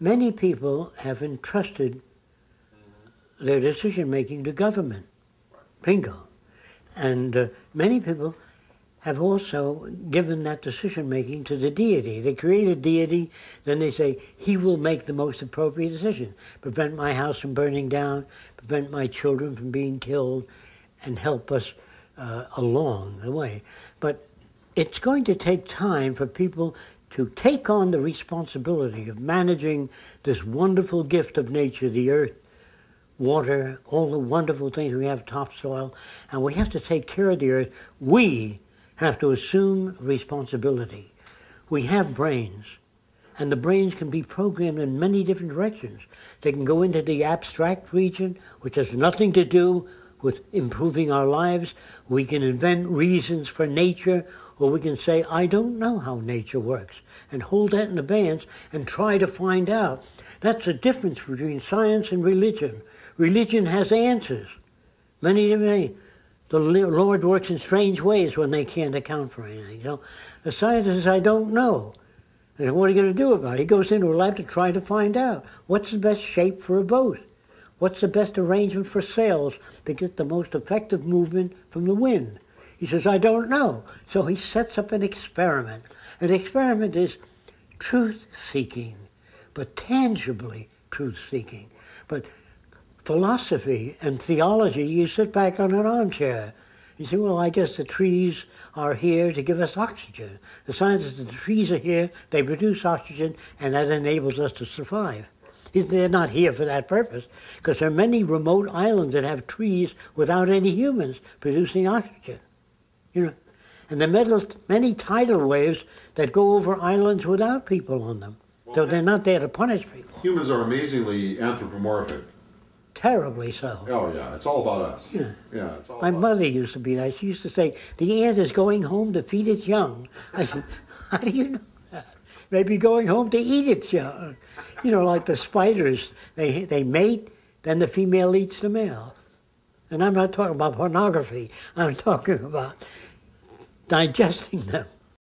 many people have entrusted their decision making to government. Bingo. And uh, many people have also given that decision making to the deity. They create a deity, then they say, he will make the most appropriate decision. Prevent my house from burning down, prevent my children from being killed, and help us uh, along the way. But it's going to take time for people to take on the responsibility of managing this wonderful gift of nature, the earth, water, all the wonderful things we have, topsoil, and we have to take care of the earth. We have to assume responsibility. We have brains, and the brains can be programmed in many different directions. They can go into the abstract region, which has nothing to do with improving our lives. We can invent reasons for nature, or we can say, I don't know how nature works, and hold that in abeyance and try to find out. That's the difference between science and religion. Religion has answers, many different things. The Lord works in strange ways when they can't account for anything. So the scientist says, I don't know. And what are you going to do about it? He goes into a lab to try to find out what's the best shape for a boat. What's the best arrangement for sails to get the most effective movement from the wind? He says, I don't know. So he sets up an experiment. An experiment is truth seeking, but tangibly truth seeking. But philosophy and theology, you sit back on an armchair. You say, well, I guess the trees are here to give us oxygen. The science is that the trees are here, they produce oxygen, and that enables us to survive. They're not here for that purpose, because there are many remote islands that have trees without any humans producing oxygen. You know, and there are many tidal waves that go over islands without people on them. Well, so they're not there to punish people. Humans are amazingly anthropomorphic terribly so. Oh yeah, it's all about us. Yeah, yeah. It's all My mother us. used to be that. She used to say, "The ant is going home to feed its young." I said, "How do you know that?" Maybe going home to eat young. You know, like the spiders, they they mate, then the female eats the male. And I'm not talking about pornography. I'm talking about digesting them.